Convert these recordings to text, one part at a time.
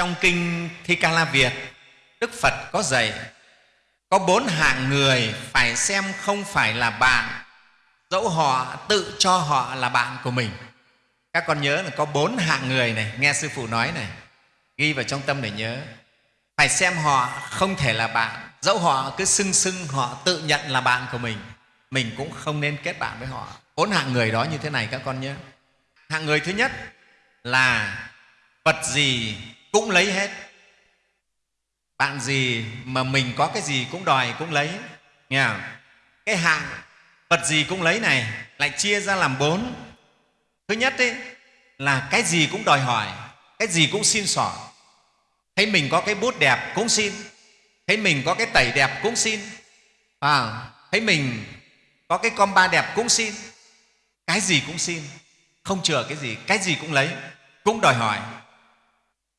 trong kinh thi ca la việt, đức phật có dạy, có bốn hạng người phải xem không phải là bạn, dẫu họ tự cho họ là bạn của mình. Các con nhớ là có bốn hạng người này, nghe sư phụ nói này, ghi vào trong tâm để nhớ. Phải xem họ không thể là bạn, dẫu họ cứ xưng xưng họ tự nhận là bạn của mình mình cũng không nên kết bạn với họ. Bốn hạng người đó như thế này các con nhớ. Hạng người thứ nhất là vật gì cũng lấy hết. Bạn gì mà mình có cái gì cũng đòi cũng lấy nghe không? cái hạng vật gì cũng lấy này lại chia ra làm bốn. Thứ nhất ấy, là cái gì cũng đòi hỏi cái gì cũng xin xỏ. Thấy mình có cái bút đẹp cũng xin thấy mình có cái tẩy đẹp cũng xin. À, thấy mình có cái com ba đẹp cũng xin cái gì cũng xin. Không chừa cái gì cái gì cũng lấy cũng đòi hỏi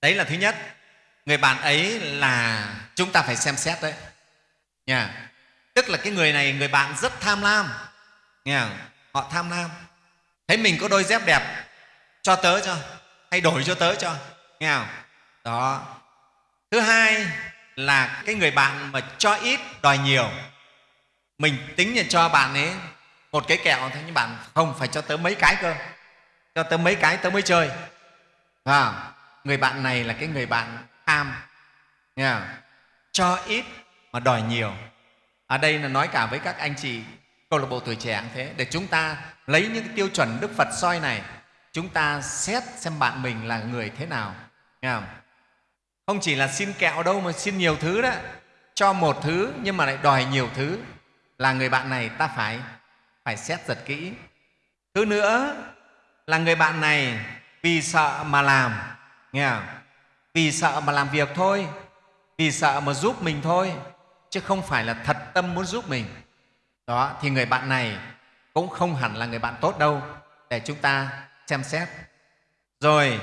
đấy là thứ nhất. Người bạn ấy là chúng ta phải xem xét đấy. Nha. Tức là cái người này người bạn rất tham lam. Nghe họ tham lam. Thấy mình có đôi dép đẹp cho tớ cho hay đổi cho tớ cho. Nghe không? Đó. Thứ hai là cái người bạn mà cho ít đòi nhiều. Mình tính là cho bạn ấy một cái kẹo thế nhưng bạn không phải cho tớ mấy cái cơ. Cho tớ mấy cái tớ mới chơi. À, người bạn này là cái người bạn tham nghe không? cho ít mà đòi nhiều. Ở đây là nói cả với các anh chị câu lạc bộ tuổi trẻ cũng thế. Để chúng ta lấy những cái tiêu chuẩn đức phật soi này, chúng ta xét xem bạn mình là người thế nào nghe không? không chỉ là xin kẹo đâu mà xin nhiều thứ đó. Cho một thứ nhưng mà lại đòi nhiều thứ. Là người bạn này ta phải phải xét giật kỹ. Thứ nữa, là người bạn này vì sợ mà làm nghe không? vì sợ mà làm việc thôi. Vì sợ mà giúp mình thôi. Chứ không phải là thật tâm muốn giúp mình. Đó, thì người bạn này cũng không hẳn là người bạn tốt đâu. Để chúng ta xem xét. Rồi,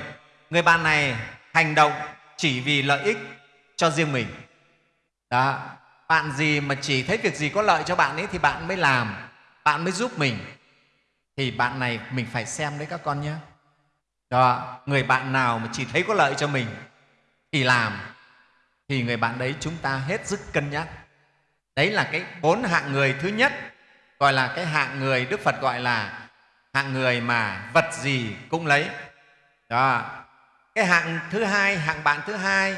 người bạn này hành động chỉ vì lợi ích cho riêng mình. Đó, bạn gì mà chỉ thấy việc gì có lợi cho bạn ấy thì bạn mới làm, bạn mới giúp mình. Thì bạn này mình phải xem đấy các con nhé đó, người bạn nào mà chỉ thấy có lợi cho mình thì làm, thì người bạn đấy chúng ta hết sức cân nhắc. Đấy là cái bốn hạng người thứ nhất, gọi là cái hạng người đức phật gọi là hạng người mà vật gì cũng lấy. Đó, cái hạng thứ hai, hạng bạn thứ hai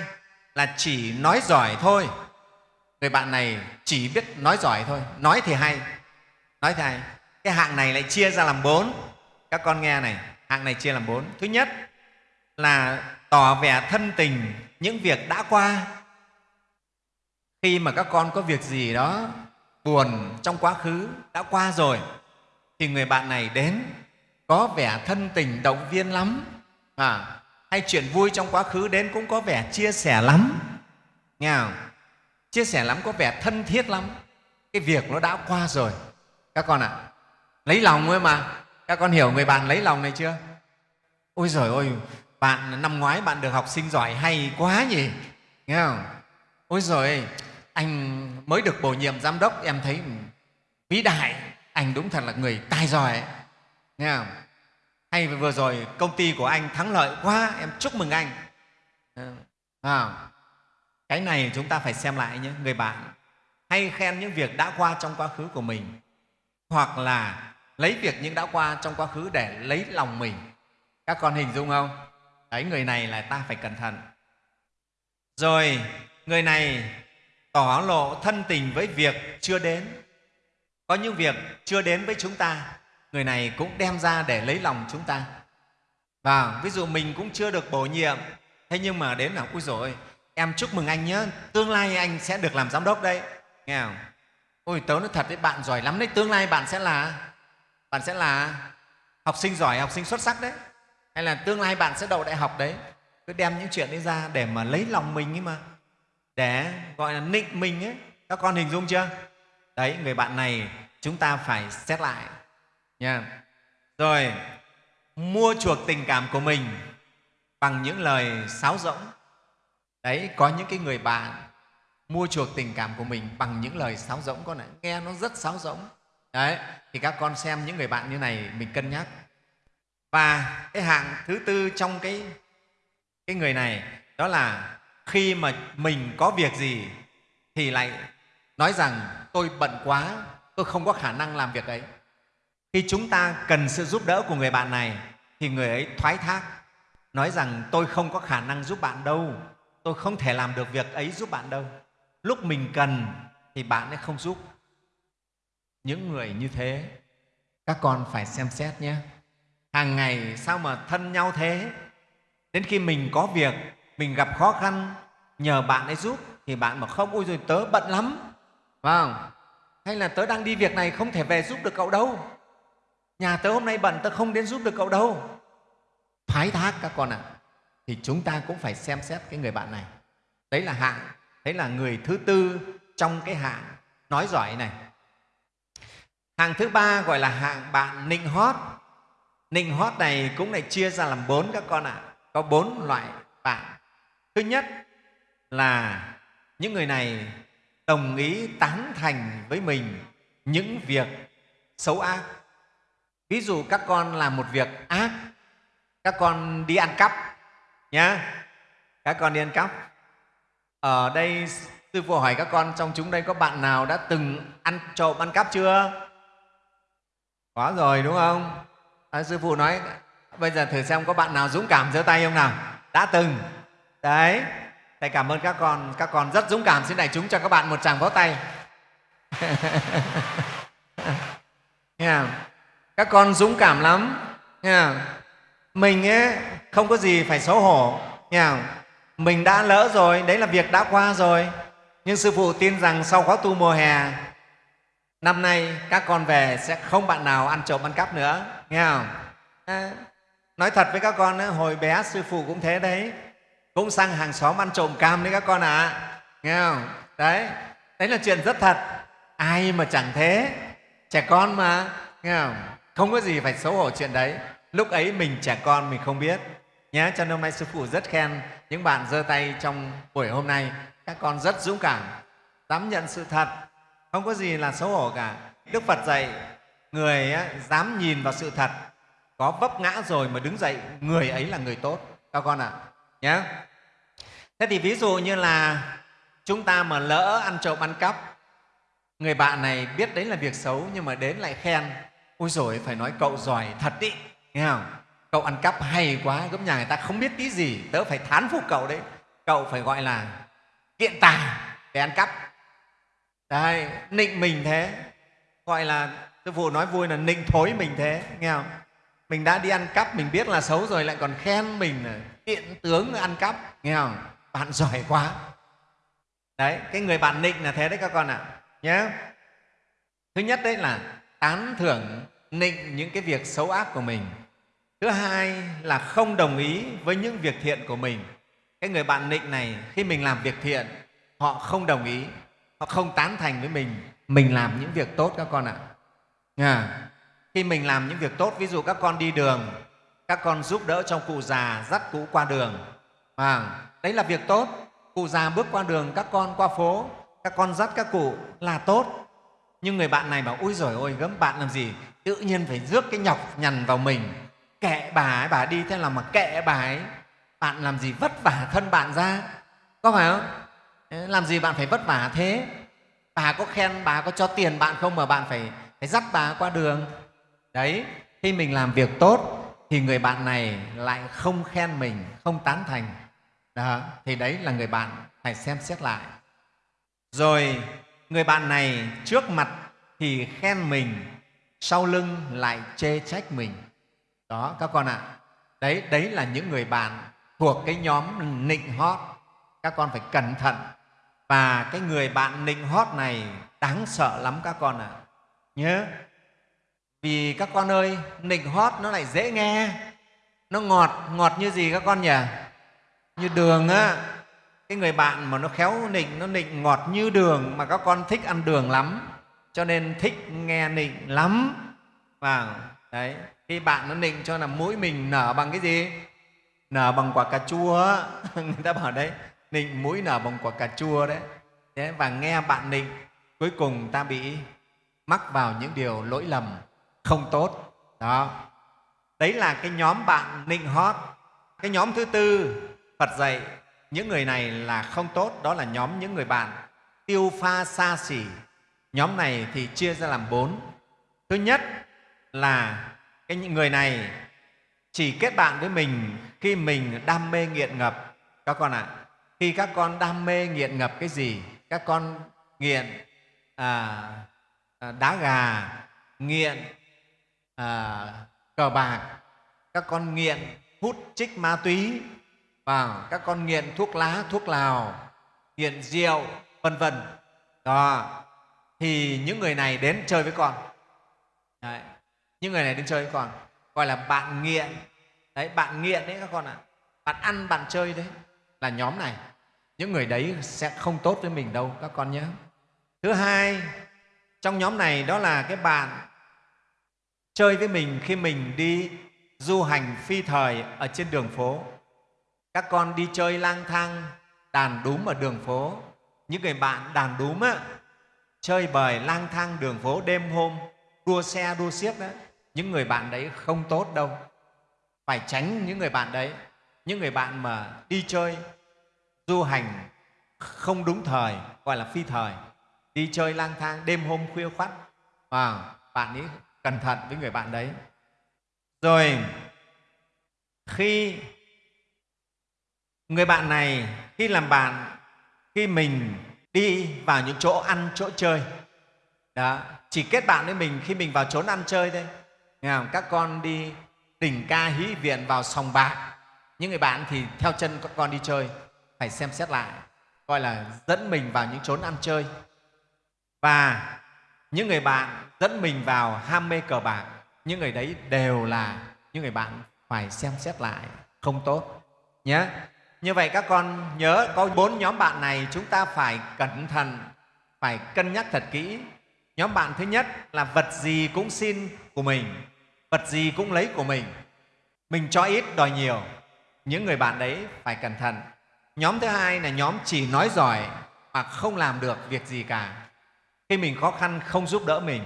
là chỉ nói giỏi thôi. Người bạn này chỉ biết nói giỏi thôi. Nói thì hay, nói thì hay. Cái hạng này lại chia ra làm bốn. Các con nghe này hạng này chia làm bốn. Thứ nhất là tỏ vẻ thân tình những việc đã qua. Khi mà các con có việc gì đó buồn trong quá khứ đã qua rồi thì người bạn này đến có vẻ thân tình động viên lắm. À, hay chuyện vui trong quá khứ đến cũng có vẻ chia sẻ lắm. Nghe không? chia sẻ lắm có vẻ thân thiết lắm. Cái việc nó đã qua rồi. Các con ạ à, lấy lòng thôi mà các con hiểu người bạn lấy lòng này chưa? Ôi giời ơi bạn năm ngoái bạn được học sinh giỏi hay quá nhỉ? Nghe không? Ôi giời anh mới được bổ nhiệm giám đốc em thấy vĩ đại. Anh đúng thật là người tài giỏi. Nghe không? Hay vừa rồi công ty của anh thắng lợi quá em chúc mừng anh. À, cái này chúng ta phải xem lại nhé người bạn. Hay khen những việc đã qua trong quá khứ của mình. Hoặc là lấy việc những đã qua trong quá khứ để lấy lòng mình. Các con hình dung không? Đấy, người này là ta phải cẩn thận. Rồi, người này tỏ lộ thân tình với việc chưa đến. Có những việc chưa đến với chúng ta, người này cũng đem ra để lấy lòng chúng ta. Và ví dụ mình cũng chưa được bổ nhiệm, thế nhưng mà đến là ui rồi em chúc mừng anh nhé tương lai anh sẽ được làm giám đốc đấy. Nghe không? Ôi, tớ nói thật đấy, bạn giỏi lắm đấy, tương lai bạn sẽ là bạn sẽ là học sinh giỏi, học sinh xuất sắc đấy. Hay là tương lai bạn sẽ đậu đại học đấy. Cứ đem những chuyện đấy ra để mà lấy lòng mình ấy mà. Để gọi là nịnh mình ấy. Các con hình dung chưa? Đấy, người bạn này chúng ta phải xét lại. Nha. Rồi, mua chuộc tình cảm của mình bằng những lời sáo rỗng. Đấy, có những cái người bạn mua chuộc tình cảm của mình bằng những lời sáo rỗng. Con ạ nghe nó rất sáo rỗng đấy, thì các con xem những người bạn như này, mình cân nhắc. Và cái hạng thứ tư trong cái cái người này, đó là khi mà mình có việc gì thì lại nói rằng, tôi bận quá, tôi không có khả năng làm việc ấy khi chúng ta cần sự giúp đỡ của người bạn này, thì người ấy thoái thác, nói rằng, tôi không có khả năng giúp bạn đâu, tôi không thể làm được việc ấy giúp bạn đâu. Lúc mình cần thì bạn ấy không giúp những người như thế. Các con phải xem xét nhé. Hàng ngày sao mà thân nhau thế? Đến khi mình có việc, mình gặp khó khăn, nhờ bạn ấy giúp, thì bạn mà không, ôi rồi tớ bận lắm. Phải không? hay là tớ đang đi việc này không thể về giúp được cậu đâu? Nhà tớ hôm nay bận, tớ không đến giúp được cậu đâu. Phái thác các con ạ. À. thì chúng ta cũng phải xem xét cái người bạn này. Đấy là hạng, đấy là người thứ tư trong cái hạng. Nói giỏi này hạng thứ ba gọi là hạng bạn nịnh hót. Nịnh hót này cũng lại chia ra làm bốn các con ạ. À. có bốn loại bạn. Thứ nhất là những người này đồng ý tán thành với mình những việc xấu ác. Ví dụ các con làm một việc ác, các con đi ăn cắp nhá. Các con đi ăn cắp. Ở đây, sư phụ hỏi các con, trong chúng đây có bạn nào đã từng ăn trộm ăn cắp chưa? Có rồi đúng không? À, sư phụ nói bây giờ thử xem có bạn nào dũng cảm giơ tay không nào? Đã từng. Đấy. Thầy cảm ơn các con các con rất dũng cảm. Xin đại chúng cho các bạn một tràng vỗ tay. Yeah. các con dũng cảm lắm. Yeah. mình ấy, không có gì phải xấu hổ. Yeah. mình đã lỡ rồi đấy là việc đã qua rồi. Nhưng sư phụ tin rằng sau khóa tu mùa hè năm nay các con về sẽ không bạn nào ăn trộm ăn cắp nữa nghe không? À, nói thật với các con hồi bé sư phụ cũng thế đấy. Cũng sang hàng xóm ăn trộm cam đấy các con ạ à. nghe không? Đấy đấy là chuyện rất thật. Ai mà chẳng thế? Trẻ con mà nghe không? Không có gì phải xấu hổ chuyện đấy. Lúc ấy mình trẻ con mình không biết. Nhé cho nên hôm nay sư phụ rất khen những bạn giơ tay trong buổi hôm nay. Các con rất dũng cảm dám nhận sự thật không có gì là xấu hổ cả. Đức phật dạy, người dám nhìn vào sự thật, có vấp ngã rồi mà đứng dậy, người ấy là người tốt. Các con ạ à nhé thế thì ví dụ như là chúng ta mà lỡ ăn trộm ăn cắp, người bạn này biết đấy là việc xấu nhưng mà đến lại khen, ôi rồi phải nói cậu giỏi thật ý. Nghe không? Cậu ăn cắp hay quá, gấp nhà người ta không biết tí gì, tớ phải thán phục cậu đấy. Cậu phải gọi là kiện tài để ăn cắp đấy, nịnh mình thế. Gọi là, sư phụ nói vui là nịnh thối mình thế, nghe không? Mình đã đi ăn cắp, mình biết là xấu rồi, lại còn khen mình là tiện tướng ăn cắp, nghe không? Bạn giỏi quá. Đấy, cái người bạn nịnh là thế đấy các con ạ à. nhé thứ nhất đấy là tán thưởng, nịnh những cái việc xấu ác của mình. Thứ hai là không đồng ý với những việc thiện của mình. Cái người bạn nịnh này, khi mình làm việc thiện, họ không đồng ý họ không tán thành với mình. Mình làm những việc tốt các con ạ. À khi mình làm những việc tốt ví dụ các con đi đường các con giúp đỡ cho cụ già dắt cụ qua đường. À, đấy là việc tốt. Cụ già bước qua đường các con qua phố các con dắt các cụ là tốt. Nhưng người bạn này bảo ôi rồi ôi gấm bạn làm gì? Tự nhiên phải rước cái nhọc nhằn vào mình. Kệ bà ấy bà đi thế là mà kệ bà ấy. Bạn làm gì vất vả thân bạn ra. Có phải không? Làm gì bạn phải vất vả thế? Bà có khen bà có cho tiền bạn không mà bạn phải phải dắt bà qua đường. Đấy khi mình làm việc tốt thì người bạn này lại không khen mình không tán thành. Đó, thì đấy là người bạn phải xem xét lại. Rồi người bạn này trước mặt thì khen mình sau lưng lại chê trách mình. Đó các con ạ. À, đấy đấy là những người bạn thuộc cái nhóm nịnh hót. Các con phải cẩn thận và cái người bạn nịnh hót này đáng sợ lắm các con ạ. À. nhớ, vì các con ơi, nịnh hót nó lại dễ nghe. Nó ngọt ngọt như gì các con nhỉ? Như đường á. Cái người bạn mà nó khéo nịnh, nó nịnh ngọt như đường mà các con thích ăn đường lắm. Cho nên thích nghe nịnh lắm. Và đấy. Khi bạn nó nịnh cho là mũi mình nở bằng cái gì? Nở bằng quả cà chua người ta bảo đấy nịnh mũi nở bằng quả cà chua đấy. Thế và nghe bạn nịnh cuối cùng ta bị mắc vào những điều lỗi lầm không tốt. Đó. Đấy là cái nhóm bạn nịnh hót. Cái nhóm thứ tư phật dạy những người này là không tốt đó là nhóm những người bạn tiêu pha xa xỉ nhóm này thì chia ra làm bốn. Thứ nhất là cái những người này chỉ kết bạn với mình khi mình đam mê nghiện ngập. Các con ạ à, khi các con đam mê nghiện ngập cái gì các con nghiện à, à, đá gà nghiện à, cờ bạc các con nghiện hút chích ma túy và các con nghiện thuốc lá thuốc lào nghiện rượu vân vân đó thì những người này đến chơi với con đấy. những người này đến chơi với con gọi là bạn nghiện đấy bạn nghiện đấy các con ạ à. bạn ăn bạn chơi đấy là nhóm này những người đấy sẽ không tốt với mình đâu các con nhé. Thứ hai trong nhóm này đó là cái bạn chơi với mình khi mình đi du hành phi thời ở trên đường phố. Các con đi chơi lang thang đàn đúm ở đường phố. Những người bạn đàn đúm á, chơi bời lang thang đường phố đêm hôm đua xe đua xiếc đó. Những người bạn đấy không tốt đâu. Phải tránh những người bạn đấy. Những người bạn mà đi chơi du hành không đúng thời, gọi là phi thời. Đi chơi lang thang đêm hôm khuya khoắt. Và bạn ấy cẩn thận với người bạn đấy. Rồi, khi người bạn này, khi làm bạn, khi mình đi vào những chỗ ăn, chỗ chơi. Đó, chỉ kết bạn với mình khi mình vào chốn ăn chơi thôi. Nghe không? các con đi đỉnh ca hí viện vào sòng bạc. Những người bạn thì theo chân các con đi chơi phải xem xét lại gọi là dẫn mình vào những chốn ăn chơi. Và những người bạn dẫn mình vào ham mê cờ bạc, những người đấy đều là những người bạn phải xem xét lại, không tốt nhé như vậy các con nhớ có bốn nhóm bạn này chúng ta phải cẩn thận, phải cân nhắc thật kỹ. Nhóm bạn thứ nhất là vật gì cũng xin của mình, vật gì cũng lấy của mình. Mình cho ít đòi nhiều, những người bạn đấy phải cẩn thận nhóm thứ hai là nhóm chỉ nói giỏi mà không làm được việc gì cả. Khi mình khó khăn không giúp đỡ mình.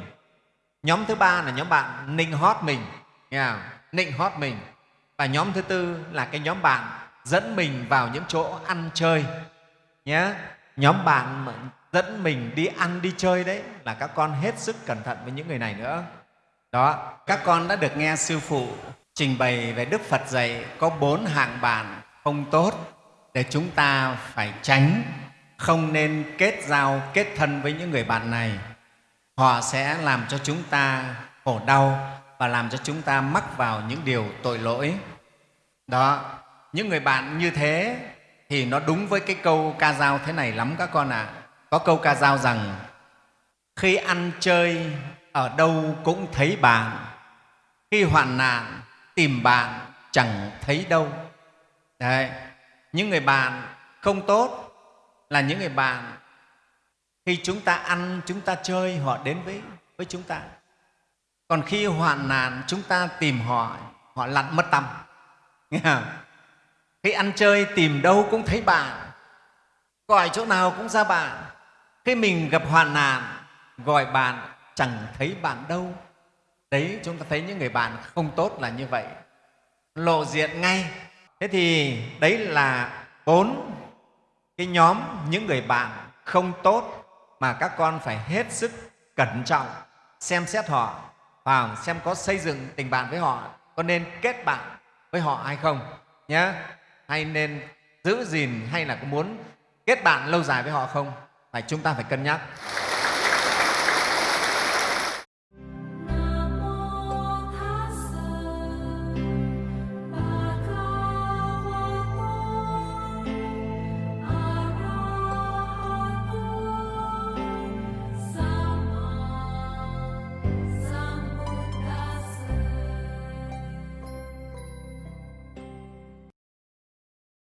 Nhóm thứ ba là nhóm bạn nịnh hót mình. Nghe không? nịnh hót mình. Và nhóm thứ tư là cái nhóm bạn dẫn mình vào những chỗ ăn chơi. Nhé nhóm bạn mà dẫn mình đi ăn đi chơi đấy là các con hết sức cẩn thận với những người này nữa. Đó, các con đã được nghe sư phụ trình bày về đức phật dạy có bốn hạng bạn không tốt để chúng ta phải tránh không nên kết giao, kết thân với những người bạn này họ sẽ làm cho chúng ta khổ đau và làm cho chúng ta mắc vào những điều tội lỗi đó, những người bạn như thế thì nó đúng với cái câu ca dao thế này lắm các con ạ à. có câu ca dao rằng, khi ăn chơi ở đâu cũng thấy bạn, khi hoạn nạn tìm bạn chẳng thấy đâu Đấy những người bạn không tốt là những người bạn khi chúng ta ăn, chúng ta chơi, họ đến với với chúng ta. Còn khi hoạn nạn, chúng ta tìm họ họ lặn mất tâm. Nghe không? khi ăn chơi, tìm đâu cũng thấy bạn. Gọi chỗ nào cũng ra bạn. Khi mình gặp hoạn nạn, gọi bạn, chẳng thấy bạn đâu. Đấy, chúng ta thấy những người bạn không tốt là như vậy. Lộ diện ngay thế thì đấy là bốn cái nhóm, những người bạn không tốt mà các con phải hết sức cẩn trọng, xem xét họ và xem có xây dựng tình bạn với họ, có nên kết bạn với họ hay không nhé hay nên giữ gìn hay là có muốn kết bạn lâu dài với họ không? Phải, chúng ta phải cân nhắc.